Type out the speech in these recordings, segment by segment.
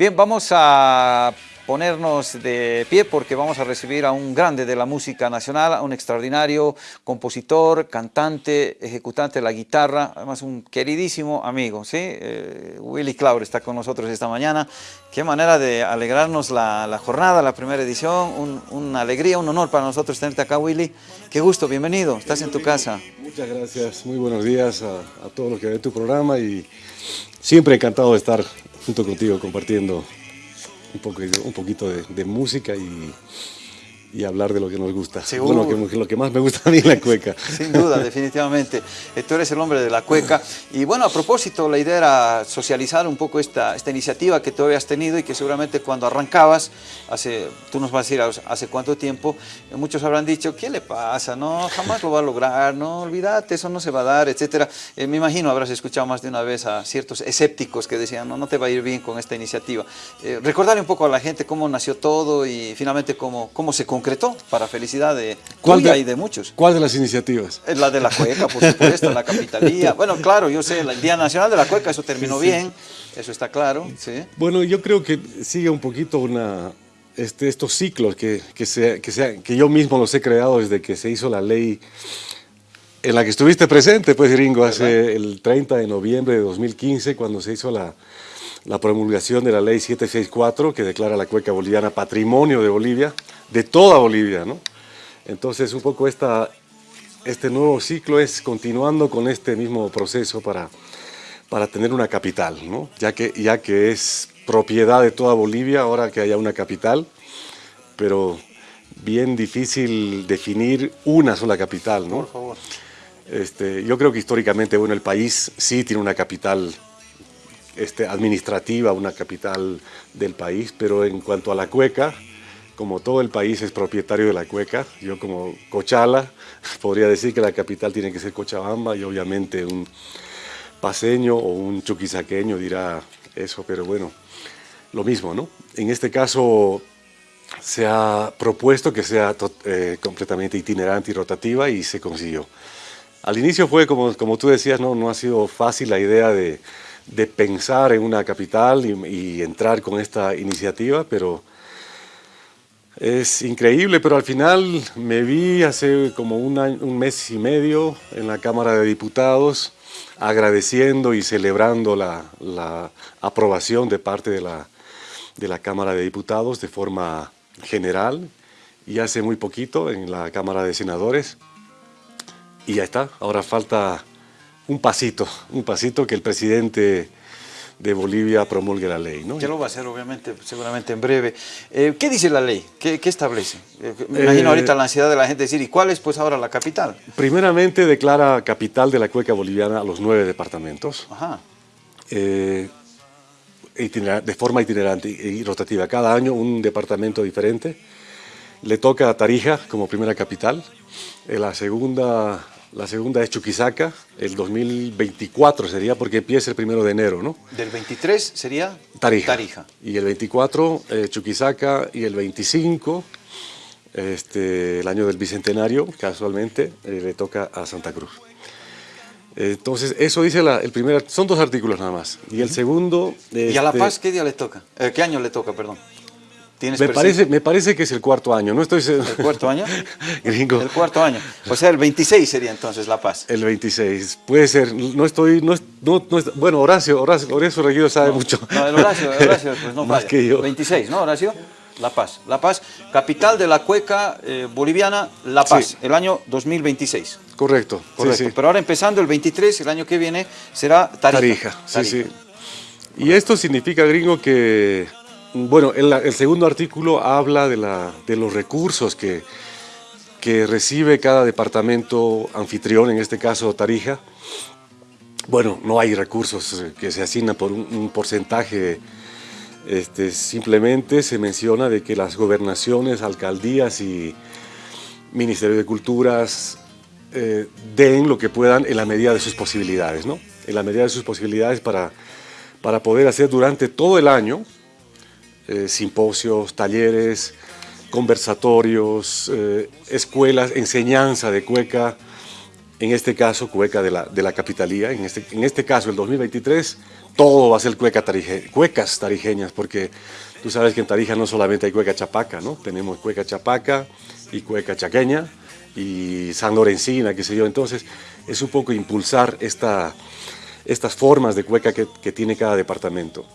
Bien, vamos a ponernos de pie porque vamos a recibir a un grande de la música nacional, a un extraordinario compositor, cantante, ejecutante de la guitarra, además un queridísimo amigo, ¿sí? Eh, Willy Claure está con nosotros esta mañana. Qué manera de alegrarnos la, jornada, la primera edición, una alegría, un honor para nosotros tenerte acá, Willy. Qué gusto, bienvenido, estás en tu casa. Muchas gracias, muy buenos días a, a todos los que ven tu programa y siempre encantado de estar junto contigo compartiendo un, poco, un poquito de, de música y, y hablar de lo que nos gusta. Seguro. Bueno, que, lo que más me gusta a mí es la cueca. Sin duda, definitivamente. Eh, tú eres el hombre de la cueca. Y bueno, a propósito, la idea era socializar un poco esta, esta iniciativa que tú habías tenido y que seguramente cuando arrancabas, hace, tú nos vas a decir hace cuánto tiempo, eh, muchos habrán dicho, ¿qué le pasa? No, jamás lo va a lograr, no, olvídate, eso no se va a dar, etcétera. Eh, me imagino habrás escuchado más de una vez a ciertos escépticos que decían, no, no te va a ir bien con esta iniciativa. recordarle un poco a la gente cómo nació todo y finalmente cómo, cómo se concretó para felicidad de tuya y de muchos. ¿Cuál de las iniciativas? La de la cueca, por supuesto, la capitalía. Bueno, claro, yo sé, el Día Nacional de la Cueca, eso terminó bien, eso está claro. ¿sí? Bueno, yo creo que sigue un poquito una, este, estos ciclos que, que, se, que, sea, que yo mismo los he creado desde que se hizo la ley en la que estuviste presente, pues, Ringo, hace el 30 de noviembre de 2015, cuando se hizo la, la promulgación de la ley 764, que declara la cueca boliviana patrimonio de Bolivia, de toda Bolivia, ¿no? Entonces, un poco esta, este nuevo ciclo es continuando con este mismo proceso para, para tener una capital, ¿no? Ya que, ya que es propiedad de toda Bolivia, ahora que haya una capital, pero bien difícil definir una sola capital, ¿no? Por favor. Este, yo creo que históricamente, bueno, el país sí tiene una capital este, administrativa, una capital del país, pero en cuanto a la cueca, como todo el país es propietario de la cueca, yo como Cochala podría decir que la capital tiene que ser Cochabamba y obviamente un paseño o un chuquisaqueño dirá eso, pero bueno, lo mismo, ¿no? En este caso se ha propuesto que sea eh, completamente itinerante y rotativa y se consiguió. Al inicio fue, como, como tú decías, no, no ha sido fácil la idea de de pensar en una capital y, entrar con esta iniciativa, pero es increíble, pero al final me vi hace como un, mes y medio en la Cámara de Diputados agradeciendo y celebrando la, la aprobación de parte de la, de la Cámara de Diputados de forma general y hace muy poquito en la Cámara de Senadores. Y ya está, ahora falta un pasito, un pasito que el presidente de Bolivia promulgue la ley. ¿no? Ya lo va a hacer, obviamente, seguramente en breve. Eh, ¿Qué dice la ley? ¿Qué, establece? Eh, me imagino eh, ahorita la ansiedad de la gente decir, ¿y cuál es pues ahora la capital? Primeramente declara capital de la cueca boliviana a los nueve departamentos. Ajá. de forma itinerante y rotativa. Cada año un departamento diferente. Le toca a Tarija como primera capital. la segunda la segunda es Chuquisaca, el 2024 sería porque empieza el primero de enero, ¿no? Del 23 sería Tarija. Tarija. Y el 24 eh, Chuquisaca y el 25, este, el año del Bicentenario, casualmente, eh, le toca a Santa Cruz. Entonces, eso dice la, el primer, son dos artículos nada más. Y el segundo... ¿Y a La este, Paz qué día le toca? Eh, ¿Qué año le toca, perdón? Me parece, me parece que es el cuarto año, no estoy ¿El cuarto año? Gringo. El cuarto año. O sea, el 26 sería entonces La Paz. El 26, puede ser, no estoy, no, no, bueno, Horacio, Horacio, Horacio Reguido sabe mucho. No, el Horacio, Horacio, pues no Más que yo. 26, ¿no, Horacio? La Paz. La Paz, capital de la cueca eh, boliviana, La Paz, el año 2026. Correcto, correcto. Pero ahora empezando el 23, el año que viene, será Tarija. Tarija, sí, sí. Y esto significa, gringo, que bueno, el, segundo artículo habla de, los recursos que, recibe cada departamento anfitrión, en este caso Tarija. Bueno, no hay recursos que se asignan por un, porcentaje, este, simplemente se menciona de que las gobernaciones, alcaldías y Ministerio de Culturas eh, den lo que puedan en la medida de sus posibilidades, ¿no? En la medida de sus posibilidades para poder hacer durante todo el año eh, simposios, talleres, conversatorios, eh, escuelas, enseñanza de cueca, en este caso cueca de la, capitalía, en este, en este caso el 2023, todo va a ser cueca cuecas tarijeñas, porque tú sabes que en Tarija no solamente hay cueca chapaca, ¿no? Tenemos cueca chapaca y cueca chaqueña y San Lorencina, qué sé yo, entonces es un poco impulsar esta, estas formas de cueca que tiene cada departamento.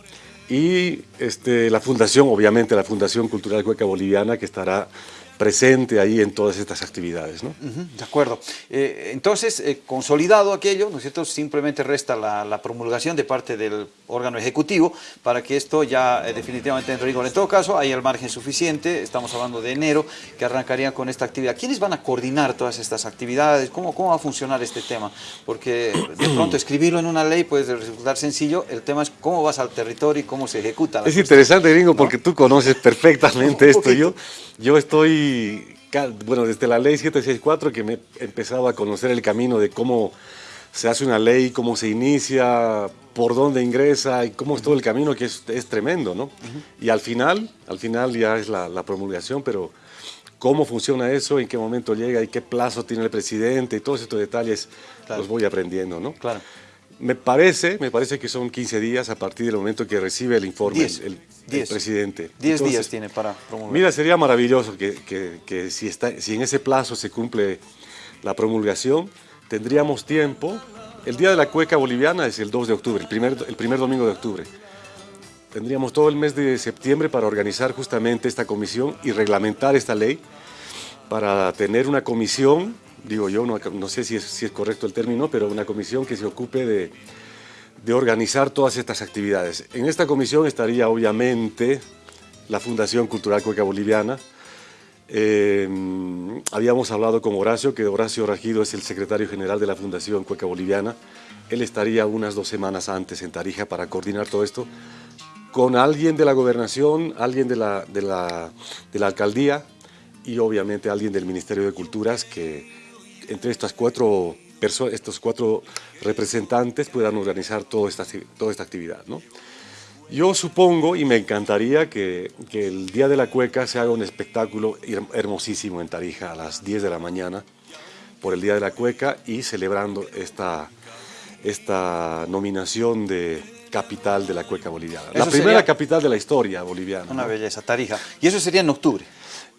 Y este, la fundación, obviamente la Fundación Cultural Cueca Boliviana, que estará presente ahí en todas estas actividades. ¿no? de acuerdo. Eh, entonces, eh, consolidado aquello, ¿no es cierto? Simplemente resta la, promulgación de parte del órgano ejecutivo para que esto ya eh, definitivamente entre rigor. En todo caso, hay el margen suficiente, estamos hablando de enero, que arrancarían con esta actividad. ¿Quiénes van a coordinar todas estas actividades? ¿Cómo, cómo va a funcionar este tema? Porque de pronto escribirlo en una ley puede resultar sencillo, el tema es cómo vas al territorio y cómo se ejecuta. es interesante, Gringo, porque tú conoces perfectamente esto. Yo, yo estoy bueno, desde la ley 764 que me he empezado a conocer el camino de cómo se hace una ley, cómo se inicia, por dónde ingresa y cómo es todo el camino que es, tremendo, ¿no? Y al final, al final ya es la, promulgación, pero cómo funciona eso, en qué momento llega y qué plazo tiene el presidente y todos estos detalles los voy aprendiendo, ¿no? Claro. Me parece, me parece que son 15 días a partir del momento que recibe el informe el, presidente. 10 días tiene para promulgar. Mira, sería maravilloso que, que, si, está, si en ese plazo se cumple la promulgación, tendríamos tiempo. El Día de la Cueca Boliviana es el 2 de octubre, el primer, el primer domingo de octubre. Tendríamos todo el mes de septiembre para organizar justamente esta comisión y reglamentar esta ley para tener una comisión digo yo, no, sé si es, si es, correcto el término, pero una comisión que se ocupe de, de, organizar todas estas actividades. En esta comisión estaría obviamente la Fundación Cultural Cueca Boliviana, eh, habíamos hablado con Horacio, que Horacio Rajido es el secretario general de la Fundación Cueca Boliviana. Él estaría unas dos semanas antes en Tarija para coordinar todo esto con alguien de la gobernación, alguien de la, de la, de la alcaldía y obviamente alguien del Ministerio de Culturas que entre estas cuatro estos cuatro representantes puedan organizar toda esta, toda esta actividad. ¿no? Yo supongo y me encantaría que, que, el Día de la Cueca se haga un espectáculo hermosísimo en Tarija a las 10 de la mañana por el Día de la Cueca y celebrando esta, esta nominación de capital de la cueca boliviana. la primera capital de la historia boliviana. Una belleza, Tarija. Y eso sería en octubre.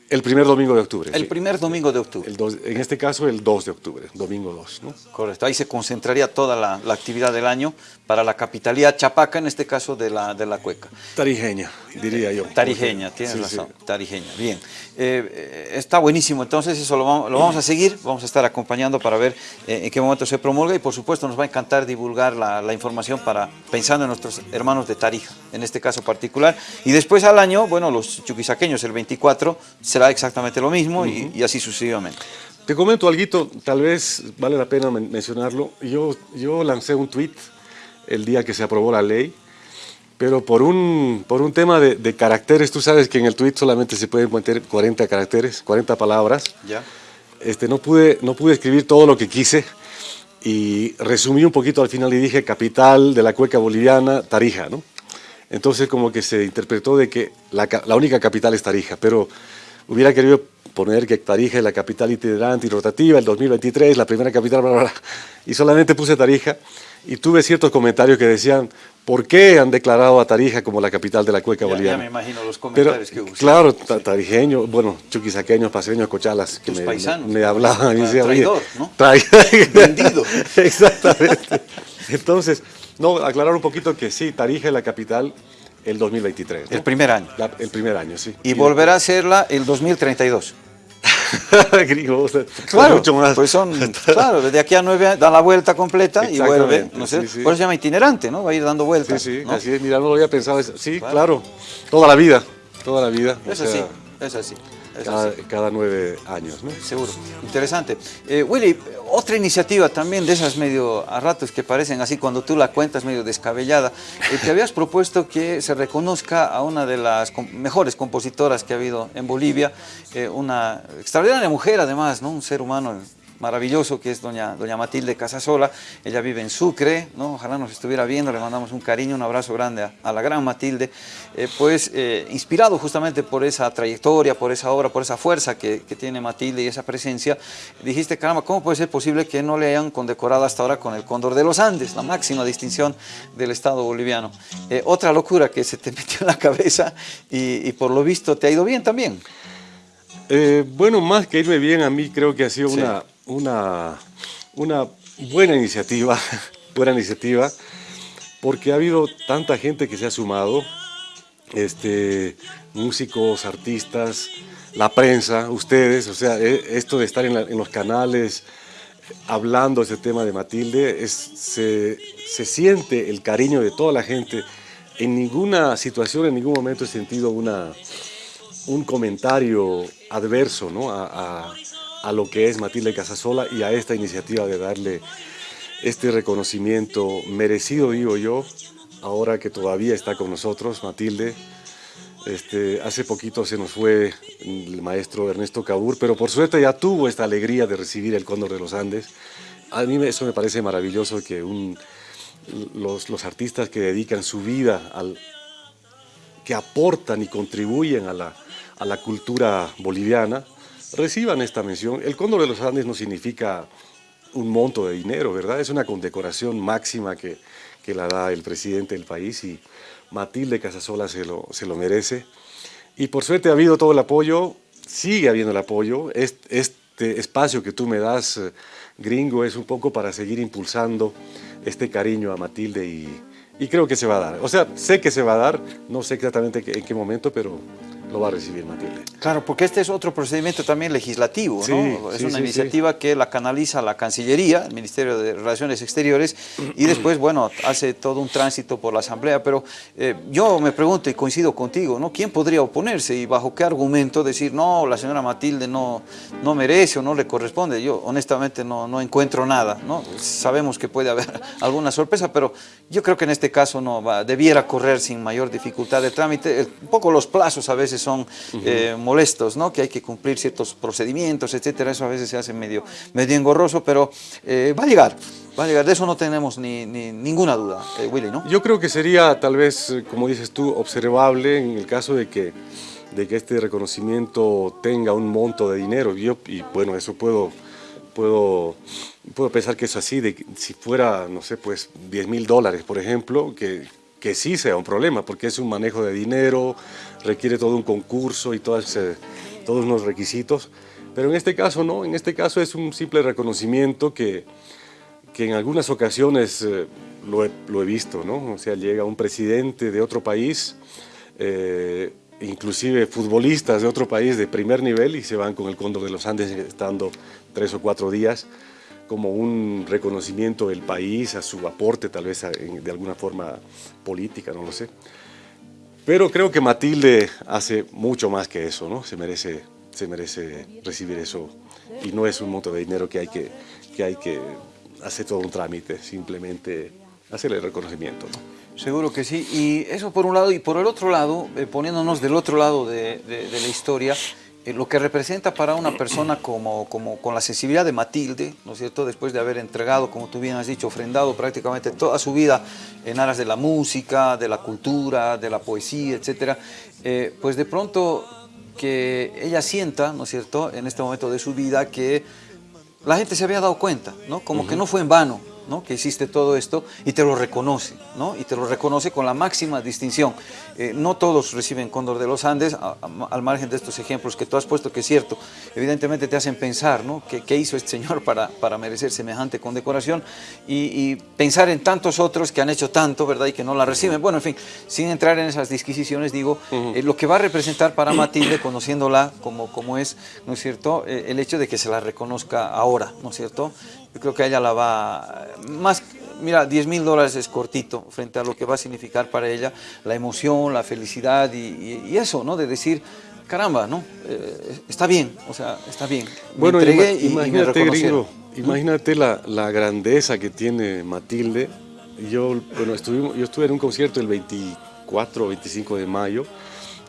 El primer domingo de octubre. El primer domingo de octubre. en este caso el 2 de octubre, domingo 2. ¿no? Correcto, ahí se concentraría toda la, actividad del año para la capitalía chapaca, en este caso de la, de la cueca. Tarijeña, diría yo. Tarijeña, tienes razón, tarijeña, bien. Eh, está buenísimo, entonces eso lo vamos, a seguir, vamos a estar acompañando para ver eh, en qué momento se promulga y por supuesto nos va a encantar divulgar la, información para pensando en nuestros hermanos de Tarija, en este caso particular. Y después al año, bueno, los chuquisaqueños el 24 será exactamente lo mismo y, así sucesivamente. Te comento algo, tal vez vale la pena mencionarlo. Yo, yo lancé un tweet el día que se aprobó la ley, pero por un, por un tema de, caracteres, tú sabes que en el tweet solamente se pueden meter 40 caracteres, 40 palabras. Ya. Este, no, pude, no pude escribir todo lo que quise y resumí un poquito al final y dije capital de la cueca boliviana, Tarija, ¿no? Entonces como que se interpretó de que la, la única capital es Tarija, pero hubiera querido poner que Tarija es la capital itinerante y rotativa, el 2023, la primera capital, bla, bla, y solamente puse Tarija, y tuve ciertos comentarios que decían, ¿por qué han declarado a Tarija como la capital de la cueca boliviana? Ya me imagino los comentarios que hubo. Claro, tarijeños, bueno, chuquisaqueños, paseños, cochalas, que me, me, hablaban. y decían, traidor, ¿no? Vendido. Exactamente. Entonces, no, aclarar un poquito que sí, Tarija es la capital el 2023. El primer año. el primer año, sí. Y, volverá a serla el 2032. Gringo, claro, mucho más. Pues son, claro, desde aquí a nueve años da la vuelta completa y vuelve, no por eso se llama itinerante, ¿no? Va a ir dando vueltas. Sí, sí, así es, mira, no lo había pensado, sí, claro, toda la vida, toda la vida. Es así, es así. Cada, nueve años, ¿no? Seguro, interesante. Eh, Willy, otra iniciativa también de esas medio a ratos que parecen así cuando tú la cuentas medio descabellada, eh, te habías propuesto que se reconozca a una de las mejores compositoras que ha habido en Bolivia, eh, una extraordinaria mujer además, ¿no? un ser humano maravilloso que es doña, doña Matilde Casasola. Ella vive en Sucre, ¿no? ojalá nos estuviera viendo, le mandamos un cariño, un abrazo grande a, la gran Matilde. Eh, pues eh, inspirado justamente por esa trayectoria, por esa obra, por esa fuerza que, que, tiene Matilde y esa presencia, dijiste, caramba, ¿cómo puede ser posible que no le hayan condecorado hasta ahora con el Cóndor de los Andes, la máxima distinción del Estado boliviano? otra locura que se te metió en la cabeza y, y por lo visto te ha ido bien también. Eh, bueno, más que irme bien, a mí creo que ha sido una, una, una buena iniciativa, buena iniciativa, porque ha habido tanta gente que se ha sumado, este, músicos, artistas, la prensa, ustedes, o sea, e, esto de estar en, los canales hablando ese tema de Matilde, es, se, se, siente el cariño de toda la gente. En ninguna situación, en ningún momento he sentido una, un comentario adverso ¿no? a, lo que es Matilde Casasola y a esta iniciativa de darle este reconocimiento merecido, digo yo, ahora que todavía está con nosotros, Matilde. Este, hace poquito se nos fue el maestro Ernesto Cabur, pero por suerte ya tuvo esta alegría de recibir el Cóndor de los Andes. A mí eso me parece maravilloso que los, artistas que dedican su vida, que aportan y contribuyen a la, a la cultura boliviana, reciban esta mención. El Cóndor de los Andes no significa un monto de dinero, ¿verdad? Es una condecoración máxima que, que la da el presidente del país y Matilde Casasola se lo, se lo merece. Y por suerte ha habido todo el apoyo, sigue habiendo el apoyo. Este, este espacio que tú me das, eh, gringo, es un poco para seguir impulsando este cariño a Matilde y, y creo que se va a dar. O sea, sé que se va a dar, no sé exactamente en qué momento, pero lo va a recibir Matilde. Claro, porque este es otro procedimiento también legislativo, ¿no? Es una iniciativa que la canaliza la Cancillería, el Ministerio de Relaciones Exteriores, y después, bueno, hace todo un tránsito por la Asamblea, pero eh, yo me pregunto y coincido contigo, ¿no? ¿Quién podría oponerse y bajo qué argumento decir, no, la señora Matilde no, no merece o no le corresponde? Yo honestamente no, no encuentro nada, ¿no? Sabemos que puede haber alguna sorpresa, pero yo creo que en este caso no va, debiera correr sin mayor dificultad de trámite. Un poco los plazos a veces son eh, molestos, ¿no? que hay que cumplir ciertos procedimientos, etcétera, eso a veces se hace medio, medio engorroso, pero eh, va a llegar, va a llegar, de eso no tenemos ni, ninguna duda, eh, Willy, ¿no? Yo creo que sería tal vez, como dices tú, observable en el caso de que, de que este reconocimiento tenga un monto de dinero, Yo, y bueno, eso puedo, puedo, puedo pensar que es así, de si fuera, no sé, pues 10 mil dólares, por ejemplo, que, que sí sea un problema, porque es un manejo de dinero, requiere todo un concurso y todos, todos unos requisitos, pero en este caso no, en este caso es un simple reconocimiento que, que en algunas ocasiones eh, lo, he, lo, he, visto, ¿no? O sea, llega un presidente de otro país, eh, inclusive futbolistas de otro país de primer nivel y se van con el Cóndor de los Andes estando tres o cuatro días como un reconocimiento del país, a su aporte tal vez de alguna forma política, no lo sé. Pero creo que Matilde hace mucho más que eso, ¿no? Se merece, se merece recibir eso y no es un monto de dinero que hay que, que, hay que hacer todo un trámite, simplemente hacerle el reconocimiento. ¿no? Seguro que sí, y eso por un lado, y por el otro lado, eh, poniéndonos del otro lado de, de, de la historia, lo que representa para una persona como, como, con la sensibilidad de Matilde, ¿no es cierto?, después de haber entregado, como tú bien has dicho, ofrendado prácticamente toda su vida en aras de la música, de la cultura, de la poesía, etcétera, eh, pues de pronto que ella sienta, ¿no es cierto?, en este momento de su vida que la gente se había dado cuenta, ¿no?, como que no fue en vano, que hiciste todo esto y te lo reconoce, ¿no? y te lo reconoce con la máxima distinción. Eh, no todos reciben Cóndor de los Andes, al margen de estos ejemplos que tú has puesto, que es cierto, evidentemente te hacen pensar ¿no? ¿Qué, hizo este señor para, para merecer semejante condecoración y, pensar en tantos otros que han hecho tanto ¿verdad? y que no la reciben. Bueno, en fin, sin entrar en esas disquisiciones, digo, eh, lo que va a representar para Matilde, conociéndola como, como es, ¿no es cierto?, eh, el hecho de que se la reconozca ahora, ¿no es cierto?, yo creo que ella la va, más, mira, 10 mil dólares es cortito frente a lo que va a significar para ella la emoción, la felicidad y, eso, ¿no? De decir, caramba, ¿no? Eh, está bien, o sea, está bien. bueno, imagínate, gringo, imagínate la, la, grandeza que tiene Matilde. Yo, bueno, estuvimos, yo estuve en un concierto el 24 o 25 de mayo.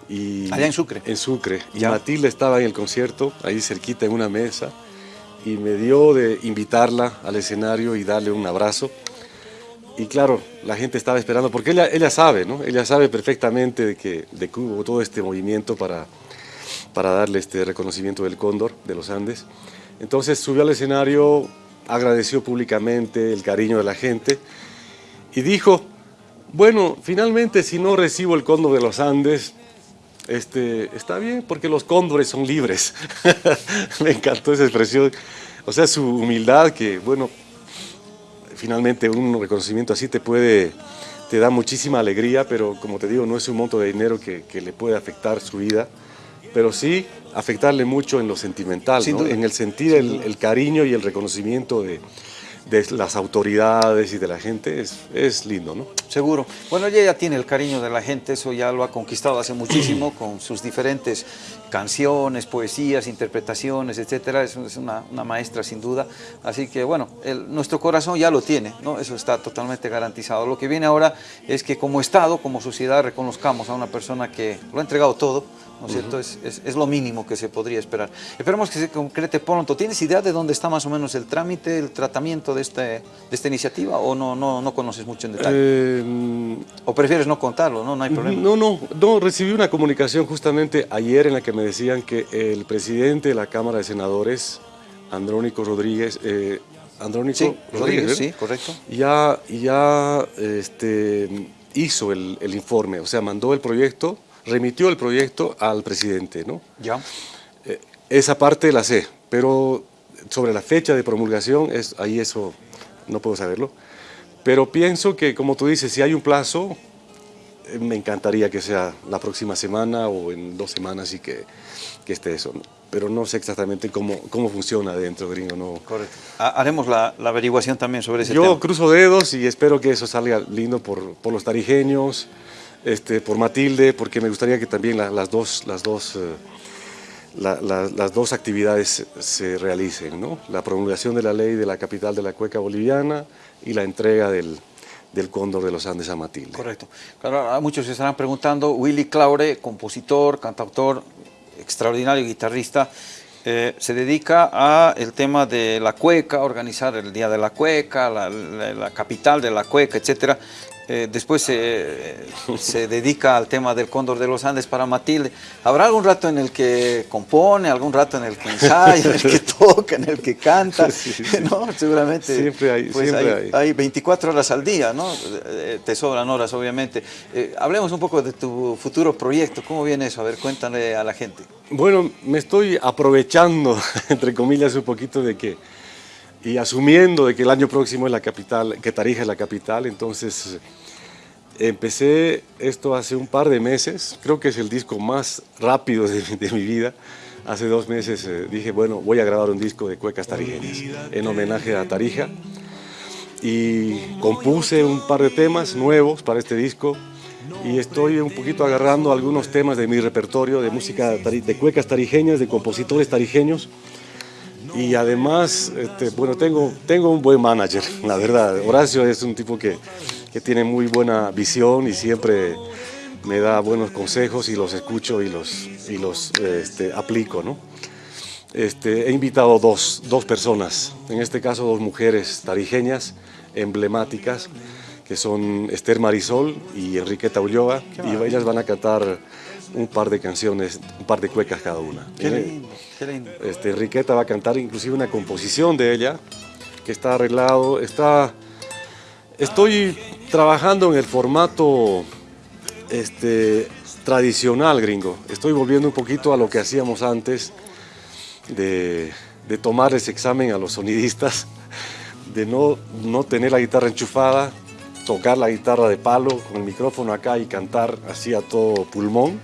Y, Allá en Sucre. En Sucre. Y Matilde estaba en el concierto, ahí cerquita en una mesa y me dio de invitarla al escenario y darle un abrazo. Y claro, la gente estaba esperando, porque ella, sabe, ¿no? Ella sabe perfectamente de que, de hubo todo este movimiento para, para darle este reconocimiento del cóndor de los Andes. Entonces subió al escenario, agradeció públicamente el cariño de la gente y dijo, bueno, finalmente si no recibo el cóndor de los Andes, este, está bien porque los cóndores son libres. Me encantó esa expresión. O sea, su humildad que, bueno, finalmente un reconocimiento así te puede, te da muchísima alegría, pero como te digo, no es un monto de dinero que, le puede afectar su vida, pero sí afectarle mucho en lo sentimental, en el sentir el, cariño y el reconocimiento de, de las autoridades y de la gente es, es, lindo, ¿no? Seguro. Bueno, ella ya tiene el cariño de la gente, eso ya lo ha conquistado hace muchísimo con sus diferentes canciones, poesías, interpretaciones, etcétera. Es, una, una, maestra sin duda. Así que, bueno, nuestro corazón ya lo tiene, ¿no? Eso está totalmente garantizado. Lo que viene ahora es que como Estado, como sociedad, reconozcamos a una persona que lo ha entregado todo, ¿no es cierto? Es, es, lo mínimo que se podría esperar. Esperemos que se concrete pronto. ¿Tienes idea de dónde está más o menos el trámite, el tratamiento de, este, de esta iniciativa o no, no, no conoces mucho en detalle? Eh, ¿O prefieres no contarlo? No, no hay problema. No, no, no, recibí una comunicación justamente ayer en la que me decían que el presidente de la Cámara de Senadores, Andrónico Rodríguez, eh, Andrónico Rodríguez, sí, correcto. Ya, ya este, hizo el, el informe, o sea, mandó el proyecto remitió el proyecto al presidente, ¿no? Ya. Eh, esa parte la sé, pero sobre la fecha de promulgación, es, ahí eso no puedo saberlo. Pero pienso que, como tú dices, si hay un plazo, eh, me encantaría que sea la próxima semana o en dos semanas y que, que esté eso. Pero no sé exactamente cómo, cómo funciona dentro, gringo. No. Correcto. Haremos la, la averiguación también sobre ese Yo tema. Yo cruzo dedos y espero que eso salga lindo por, por los tarijeños, este, por Matilde, porque me gustaría que también las, dos, las, dos, eh, las dos actividades se realicen, ¿no? la promulgación de la ley de la capital de la cueca boliviana y la entrega del, del Cóndor de los Andes a Matilde. Correcto. Claro, muchos se estarán preguntando, Willy Claure, compositor, cantautor, extraordinario guitarrista, eh, se dedica a el tema de la cueca, organizar el Día de la Cueca, la, la capital de la cueca, etcétera. Eh, después se dedica al tema del Cóndor de los Andes para Matilde. ¿Habrá algún rato en el que compone, algún rato en el que ensaya, en el que toca, en el que canta? ¿no? Seguramente siempre hay, pues siempre hay, 24 horas al día, ¿no? Eh, te sobran horas, obviamente. Eh, hablemos un poco de tu futuro proyecto. ¿Cómo viene eso? A ver, cuéntale a la gente. Bueno, me estoy aprovechando, entre comillas, un poquito de que y asumiendo de que el año próximo es la capital, que Tarija es la capital, entonces empecé esto hace un par de meses, creo que es el disco más rápido de, mi vida. Hace dos meses eh, dije, bueno, voy a grabar un disco de cuecas tarijeñas en homenaje a Tarija y compuse un par de temas nuevos para este disco y estoy un poquito agarrando algunos temas de mi repertorio de música de cuecas tarijeñas, de compositores tarijeños y además, este, bueno, tengo, tengo un buen manager, la verdad. Horacio es un tipo que, que tiene muy buena visión y siempre me da buenos consejos y los escucho y los, y los este, aplico, ¿no? Este, he invitado dos, dos personas, en este caso dos mujeres tarijeñas emblemáticas, que son Esther Marisol y Enriqueta Ulloa, y ellas van a cantar un par de canciones, un par de cuecas cada una. Qué lindo, qué lindo. Este, Enriqueta va a cantar inclusive una composición de ella, que está arreglado, está... Estoy trabajando en el formato este, tradicional gringo. Estoy volviendo un poquito a lo que hacíamos antes, de, de tomar ese examen a los sonidistas, de no, no tener la guitarra enchufada, tocar la guitarra de palo con el micrófono acá y cantar así a todo pulmón.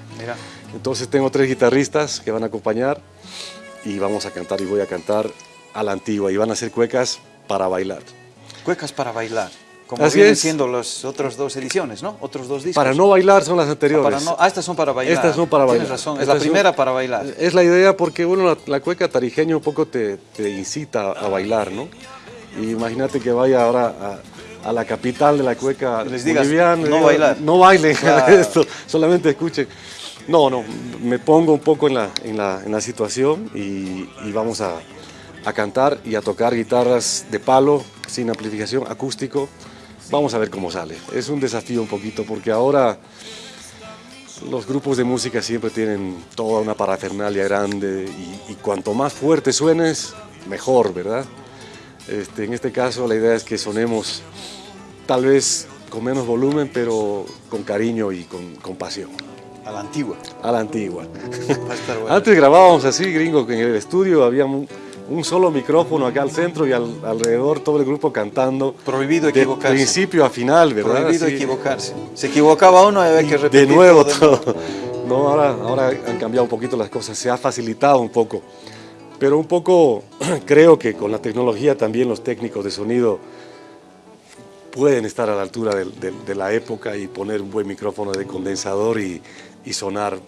Entonces tengo tres guitarristas que van a acompañar y vamos a cantar y voy a cantar a la antigua y van a ser cuecas para bailar. Cuecas para bailar. Como Así vienen siendo las otras dos ediciones, ¿no? Otros dos discos. Para no bailar son las anteriores. Ah, estas son para bailar. Estas son para bailar. Tienes razón, es la primera para bailar. Es la idea porque, bueno, la, cueca tarijeña un poco te, te incita a bailar, ¿no? Y imagínate que vaya ahora a, a la capital de la cueca Les digas, boliviana. No bailar. No bailen esto, solamente escuchen. No, no, me pongo un poco en la, en la, en la situación y, y vamos a, a cantar y a tocar guitarras de palo, sin amplificación, acústico. Vamos a ver cómo sale. Es un desafío un poquito porque ahora los grupos de música siempre tienen toda una parafernalia grande y, cuanto más fuerte suenes, mejor, ¿verdad? Este, en este caso la idea es que sonemos tal vez con menos volumen, pero con cariño y con, con pasión. A la antigua. A la antigua. Antes grabábamos así, gringo, en el estudio había un, solo micrófono acá al centro y alrededor todo el grupo cantando. Prohibido equivocarse. De principio a final, ¿verdad? Prohibido equivocarse. Se equivocaba uno y había que repetir. De nuevo todo. No, ahora, ahora han cambiado un poquito las cosas, se ha facilitado un poco. Pero un poco creo que con la tecnología también los técnicos de sonido pueden estar a la altura de, la época y poner un buen micrófono de condensador y, sonar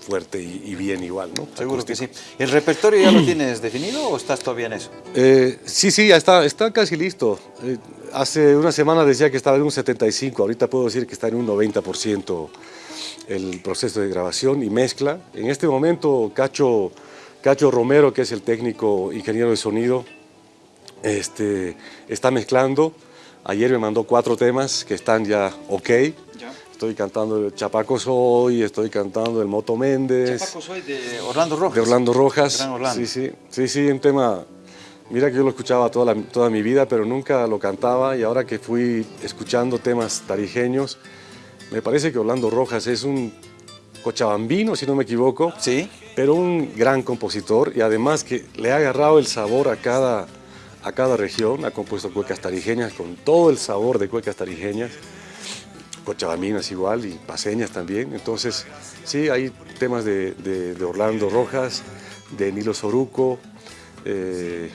fuerte y, bien igual, ¿no? Seguro que sí. ¿El repertorio ya lo tienes definido o estás todavía en eso? Eh, sí, sí, ya está, está casi listo. Eh, hace una semana decía que estaba en un 75, ahorita puedo decir que está en un 90% el proceso de grabación y mezcla. En este momento, Cacho, Cacho Romero, que es el técnico ingeniero de sonido, este, está mezclando Ayer me mandó cuatro temas que están ya ok. Estoy cantando el Chapaco Soy, estoy cantando el Moto Méndez. Chapaco Soy de Orlando Rojas. De Orlando Rojas. Sí, sí, sí, sí, un tema... Mira que yo lo escuchaba toda, toda mi vida, pero nunca lo cantaba y ahora que fui escuchando temas tarijeños, me parece que Orlando Rojas es un cochabambino, si no me equivoco. Sí. Pero un gran compositor y además que le ha agarrado el sabor a cada a cada región, ha compuesto cuecas tarijeñas con todo el sabor de cuecas tarijeñas, cochabaminas igual y paseñas también. Entonces, sí, hay temas de, Orlando Rojas, de Nilo Soruco, eh,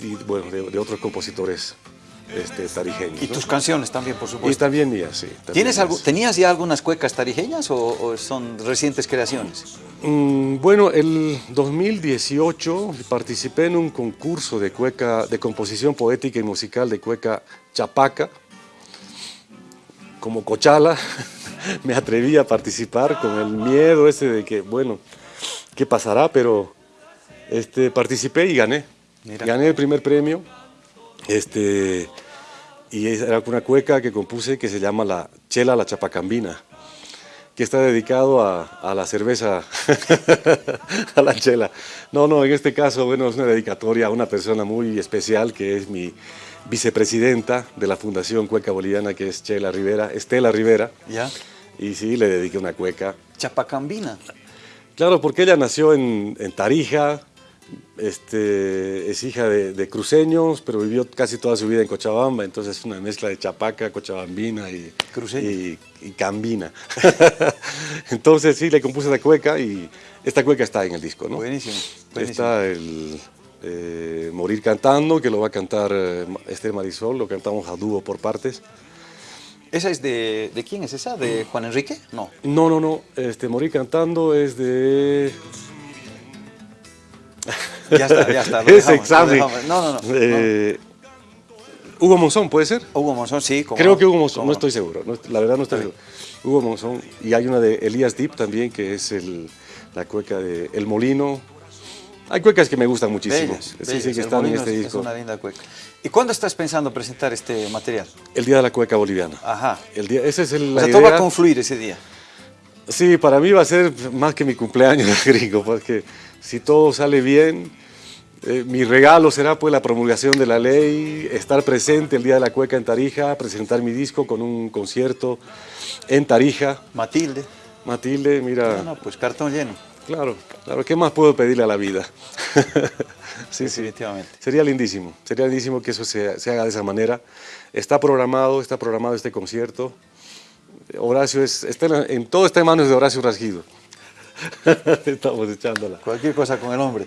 y bueno, de, otros compositores este, tarijeños. Y tus canciones también, por supuesto. Y también mías, sí. ¿Tienes ¿Tenías ya algunas cuecas tarijeñas o son recientes creaciones? Mm, bueno, el 2018 participé en un concurso de cueca, de composición poética y musical de cueca Chapaca. Como cochala, me atreví a participar con el miedo ese de que, bueno, ¿qué pasará? Pero este, participé y gané. Gané el primer premio. Este, y era una cueca que compuse que se llama la Chela la Chapacambina que está dedicado a, la cerveza, a la chela. No, no, en este caso, bueno, es una dedicatoria a una persona muy especial que es mi vicepresidenta de la Fundación Cueca Boliviana, que es Chela Rivera, Estela Rivera. ¿Ya? Y sí, le dediqué una cueca. Chapacambina. Claro, porque ella nació en, en Tarija, este, es hija de, cruceños, pero vivió casi toda su vida en Cochabamba, entonces es una mezcla de chapaca, cochabambina y, y, cambina. entonces sí, le compuse la cueca y esta cueca está en el disco. ¿no? Buenísimo, Está el eh, Morir Cantando, que lo va a cantar eh, Esther Marisol, lo cantamos a dúo por partes. ¿Esa es de, de quién es esa? ¿De Juan Enrique? No. No, no, no. Este, Morir Cantando es de... Ya está, ya está. Ese examen. No, no, no, eh, Hugo Monzón, ¿puede ser? Hugo Monzón, sí. Creo que Hugo Monzón, no estoy seguro. la verdad no estoy seguro. Hugo Monzón. Y hay una de Elías Deep también, que es el, la cueca de El Molino. Hay cuecas que me gustan muchísimo. sí, sí, que están en este disco. Es una linda cueca. ¿Y cuándo estás pensando presentar este material? El Día de la Cueca Boliviana. Ajá. El día, ese es el, o sea, todo va a confluir ese día. Sí, para mí va a ser más que mi cumpleaños, gringo, porque si todo sale bien, eh, mi regalo será pues la promulgación de la ley, estar presente el Día de la Cueca en Tarija, presentar mi disco con un concierto en Tarija. Matilde. Matilde, mira... No, no, pues cartón lleno. Claro, claro, ¿qué más puedo pedirle a la vida? sí, Definitivamente. Sería lindísimo, sería lindísimo que eso se, haga de esa manera. Está programado, está programado este concierto. Horacio es, está en, todo está en manos de Horacio Rasguido. Estamos echándola. Cualquier cosa con el hombre.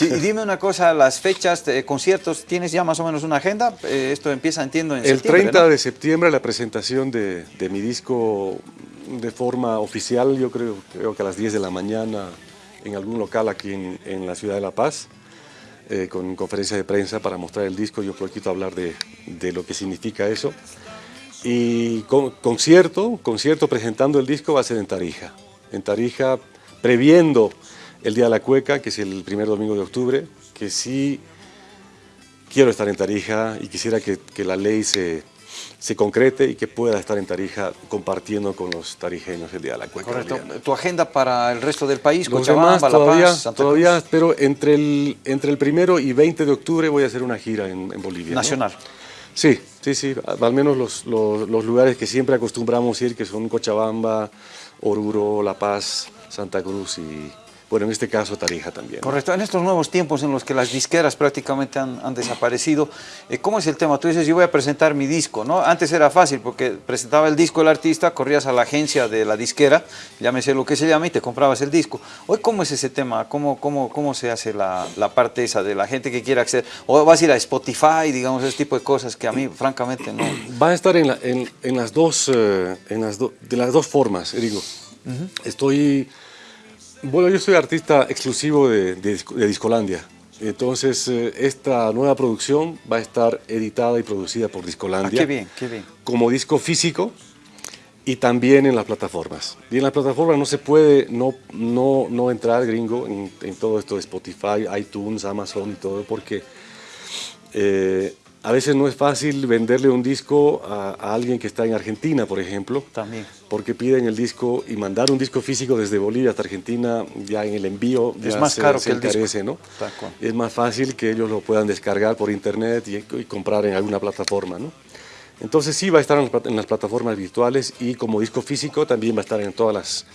y dime una cosa, las fechas de conciertos, ¿tienes ya más o menos una agenda? Eh, esto empieza, entiendo, en el septiembre, El 30 de septiembre la presentación de, mi disco de forma oficial, yo creo, creo que a las 10 de la mañana en algún local aquí en, la ciudad de La Paz, eh, con conferencia de prensa para mostrar el disco, yo poquito hablar de, de lo que significa eso. Y con, concierto, concierto presentando el disco va a ser en Tarija. En Tarija previendo el Día de la Cueca, que es el primer domingo de octubre, que sí quiero estar en Tarija y quisiera que, que la ley se, se concrete y que pueda estar en Tarija compartiendo con los tarijeños el Día de la Cueca. Correcto. ¿Tu agenda para el resto del país? Los demás todavía, todavía pero entre el, entre el primero y 20 de octubre voy a hacer una gira en, Bolivia. ¿Nacional? Sí, sí, sí, al menos los, los, los lugares que siempre acostumbramos ir, que son Cochabamba, Oruro, La Paz, Santa Cruz y, bueno, en este caso Tarija también. Correcto. En estos nuevos tiempos en los que las disqueras prácticamente han, desaparecido, eh, ¿cómo es el tema? Tú dices, yo voy a presentar mi disco, ¿no? Antes era fácil porque presentaba el disco el artista, corrías a la agencia de la disquera, llámese lo que se llame, y te comprabas el disco. Hoy, ¿cómo es ese tema? ¿Cómo, cómo, cómo se hace la, parte esa de la gente que quiere acceder? ¿O vas a ir a Spotify, digamos, ese tipo de cosas que a mí, francamente, no... Va a estar en, las, dos, eh, en las de las dos formas, digo. Estoy bueno, yo soy artista exclusivo de, Discolandia. Entonces, eh, esta nueva producción va a estar editada y producida por Discolandia. Ah, qué bien, qué bien. Como disco físico y también en las plataformas. Y en las plataformas no se puede no, no, no entrar gringo en, todo esto de Spotify, iTunes, Amazon y todo, porque eh, a veces no es fácil venderle un disco a, alguien que está en Argentina, por ejemplo. También. Porque piden el disco y mandar un disco físico desde Bolivia hasta Argentina, ya en el envío es más caro que el disco. ¿no? Es más fácil que ellos lo puedan descargar por internet y, y comprar en alguna plataforma, ¿no? Entonces sí va a estar en las plataformas virtuales y como disco físico también va a estar en todas las,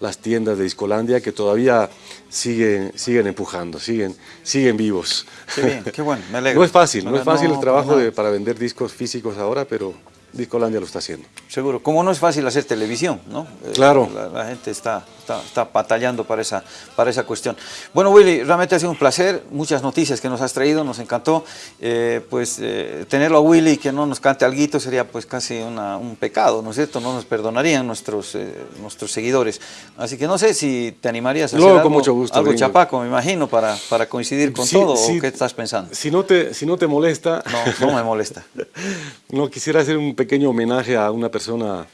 las tiendas de Discolandia que todavía siguen, siguen empujando, siguen, siguen vivos. Qué bien, qué bueno, me alegro. No es fácil, no, es fácil el trabajo de, para vender discos físicos ahora, pero Discolandia lo está haciendo. Seguro, como no es fácil hacer televisión, ¿no? Eh, claro. La, gente está, está, batallando para esa, para esa cuestión. Bueno, Willy, realmente ha sido un placer, muchas noticias que nos has traído, nos encantó. Eh, pues eh, tenerlo a Willy que no nos cante algo sería pues casi un pecado, ¿no es cierto? No nos perdonarían nuestros, nuestros seguidores. Así que no sé si te animarías a hacer algo, mucho gusto, algo chapaco, me imagino, para, para coincidir con todo, ¿o qué estás pensando? Si no te, si no te molesta... No, no me molesta. no, quisiera hacer un pequeño homenaje a una persona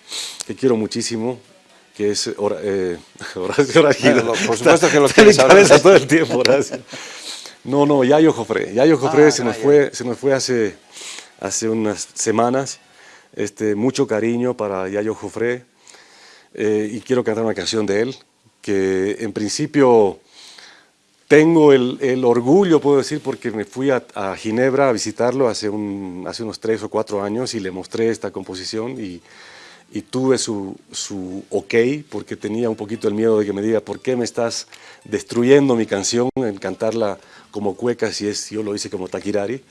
que quiero muchísimo, que es eh, Horacio por supuesto que lo quieres cabeza todo el tiempo, Horacio. No, no, Yayo Jofré. Yayo Jofré ah, se, nos fue, se nos fue hace, hace unas semanas. Este, mucho cariño para Yayo Jofré. Eh, y quiero cantar una canción de él, que en principio tengo el, orgullo, puedo decir, porque me fui a, Ginebra a visitarlo hace, un, hace unos tres o cuatro años y le mostré esta composición y, tuve su, su, ok, porque tenía un poquito el miedo de que me diga, ¿por qué me estás destruyendo mi canción en cantarla como cueca si es, yo lo hice como taquirari?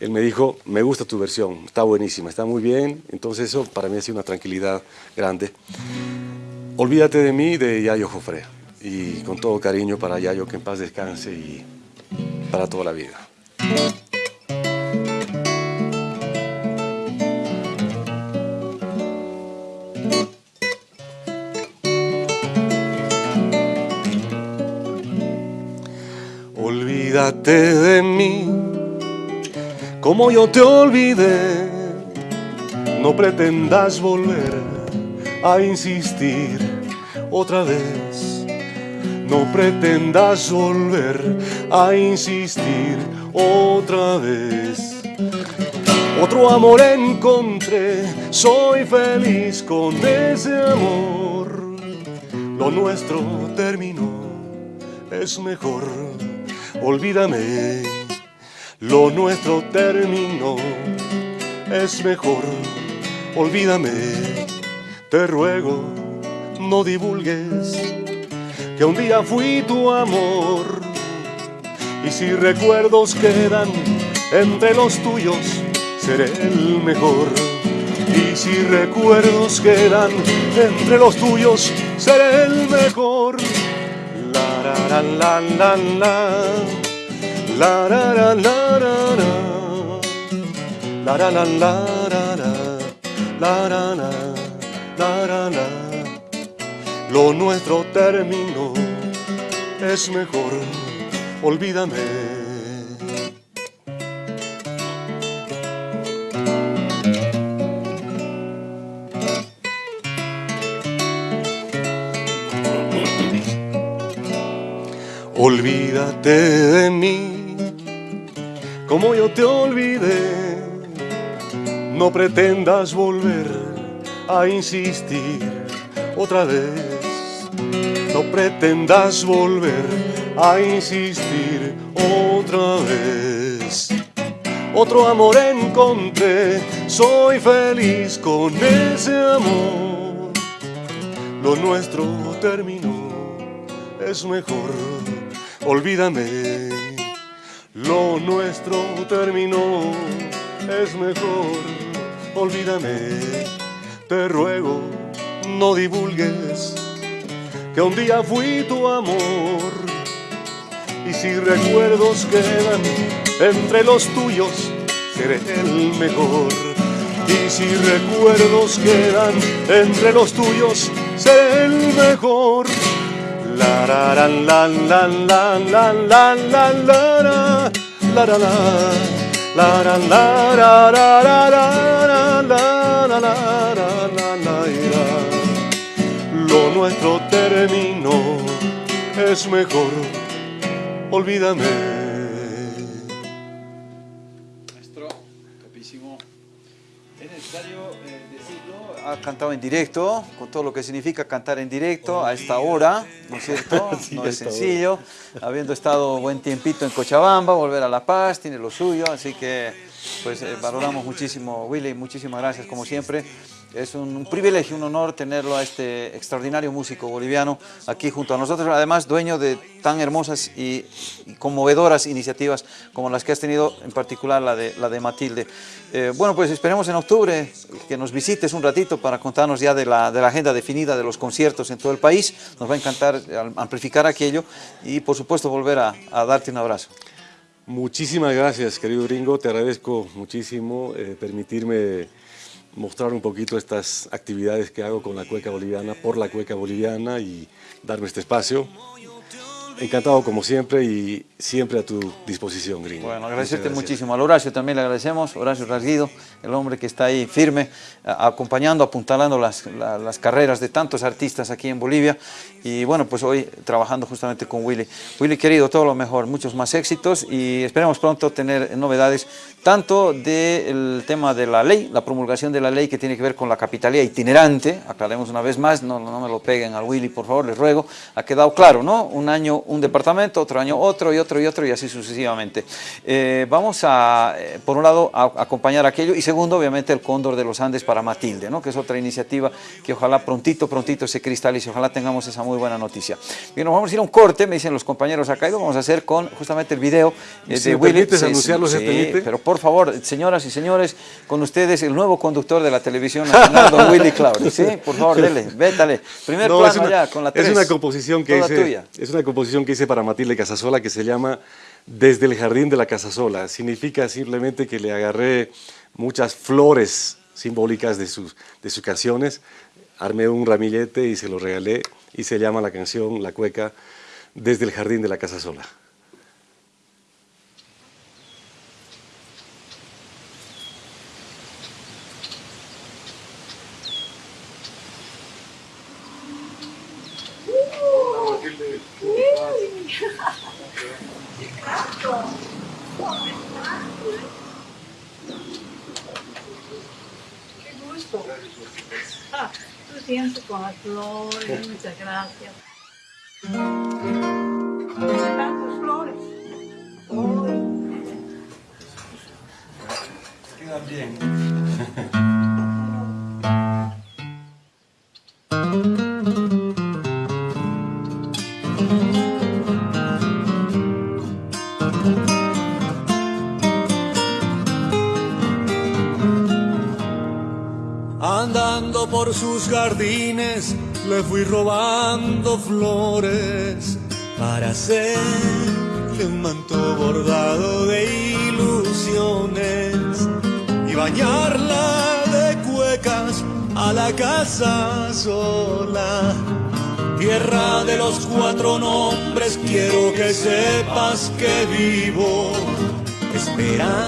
Él me dijo, me gusta tu versión, está buenísima, está muy bien, entonces eso para mí ha sido una tranquilidad grande. Olvídate de mí, de Yayo Jofre y con todo cariño para Yayo, que en paz descanse y para toda la vida. Olvídate de mí, como yo te olvidé, no pretendas volver a insistir otra vez no pretendas volver a insistir otra vez. Otro amor encontré, soy feliz con ese amor. Lo nuestro terminó, es mejor, olvídame. Lo nuestro terminó, es mejor, olvídame. Te ruego, no divulgues que un día fui tu amor. Y si recuerdos quedan entre los tuyos, seré el mejor. Y si recuerdos quedan entre los tuyos, seré el mejor. La la la la la la la la la la la la la la la la la la la lo nuestro terminó, es mejor, olvídame. Olvídate de mí como yo te olvidé. No pretendas volver a insistir otra vez. Pretendas volver a insistir otra vez. Otro amor encontré, soy feliz con ese amor. Lo nuestro terminó, es mejor, olvídame. Lo nuestro terminó, es mejor, olvídame. Te ruego, no divulgues que un día fui tu amor. Y si recuerdos quedan entre los tuyos, seré el mejor. Y si recuerdos quedan entre los tuyos, seré el mejor. La la la la la la la la la la la la la la la la la la la la nuestro terminó, es mejor, olvídame. Maestro, topísimo. Es necesario eh, decirlo, ha cantado en directo, con todo lo que significa cantar en directo a esta hora, ¿no es cierto? no es sencillo, habiendo estado buen tiempito en Cochabamba, volver a La Paz, tiene lo suyo, así que pues eh, valoramos muchísimo, Willy, muchísimas gracias como siempre. Es un, privilegio, un honor tenerlo a este extraordinario músico boliviano aquí junto a nosotros, además dueño de tan hermosas y, conmovedoras iniciativas como las que has tenido, en particular la de, la de Matilde. Eh, bueno, pues esperemos en octubre que nos visites un ratito para contarnos ya de la, de la agenda definida de los conciertos en todo el país. Nos va a encantar amplificar aquello y por supuesto volver a, darte un abrazo. Muchísimas gracias, querido Ringo. Te agradezco muchísimo eh, permitirme mostrar un poquito estas actividades que hago con la cueca boliviana, por la cueca boliviana y darme este espacio. Encantado como siempre y siempre a tu disposición, Gringo. Bueno, agradecerte muchísimo. Al Horacio también le agradecemos, Horacio Rasguido, el hombre que está ahí firme, acompañando, apuntalando las, las, carreras de tantos artistas aquí en Bolivia. Y bueno, pues hoy trabajando justamente con Willy. Willy, querido, todo lo mejor, muchos más éxitos y esperemos pronto tener novedades, tanto del tema de la ley, la promulgación de la ley que tiene que ver con la capitalía itinerante, aclaremos una vez más, no, no me lo peguen al Willy, por favor, les ruego, ha quedado claro, ¿no? Un año un departamento, otro año otro y otro y otro y así sucesivamente. Eh, vamos a, eh, por un lado, a, acompañar aquello y segundo, obviamente, el Cóndor de los Andes para Matilde, ¿no? que es otra iniciativa que ojalá prontito, prontito se cristalice, ojalá tengamos esa muy buena noticia. Bien, nos vamos a ir a un corte, me dicen los compañeros acá y lo vamos a hacer con justamente el video eh, de Willy. anunciarlo, sí, pero por favor, señoras y señores, con ustedes el nuevo conductor de la televisión nacional, don Willy Claudio. Sí, por favor, dele, vétale. Primer plano ya, con la tres. Es una composición que hice, es una composición que hice para Matilde Casasola que se llama Desde el jardín de la Casasola. Significa simplemente que le agarré muchas flores simbólicas de sus, de sus canciones, armé un ramillete y se lo regalé y se llama la canción, la cueca, Desde el jardín de la Casasola. ¡Qué! Ah, tu tiempo con las flores, muchas gracias. Bien. Le fui robando flores para hacerle un manto bordado de ilusiones y bañarla de cuecas a la casa sola. Tierra de los cuatro nombres, quiero que sepas que vivo esperando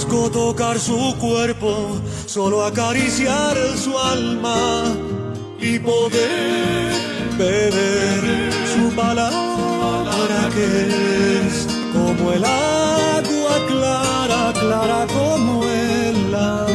No busco tocar su cuerpo, solo acariciar su alma y poder beber su palabra que es como el agua clara, clara como el agua.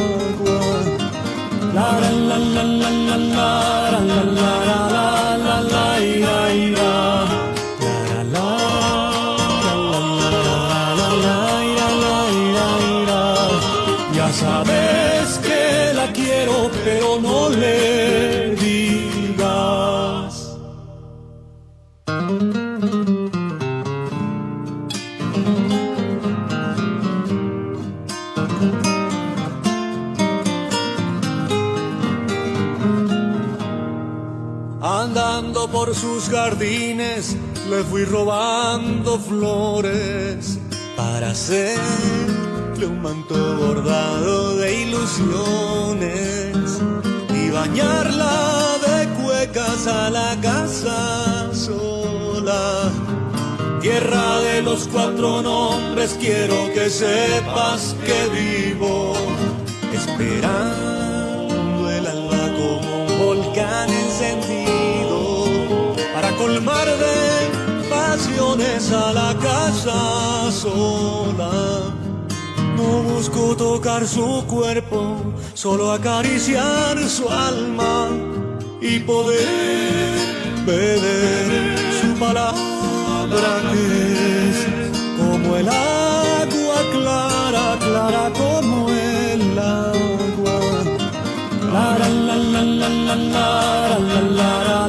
Sus jardines le fui robando flores para hacerle un manto bordado de ilusiones y bañarla de cuecas a la casa sola. Tierra de los cuatro nombres, quiero que sepas que vivo esperando colmar de pasiones a la casa sola. No busco tocar su cuerpo, solo acariciar su alma y poder beber su palabra que es como el agua clara, clara como el agua. La la la la la la la la la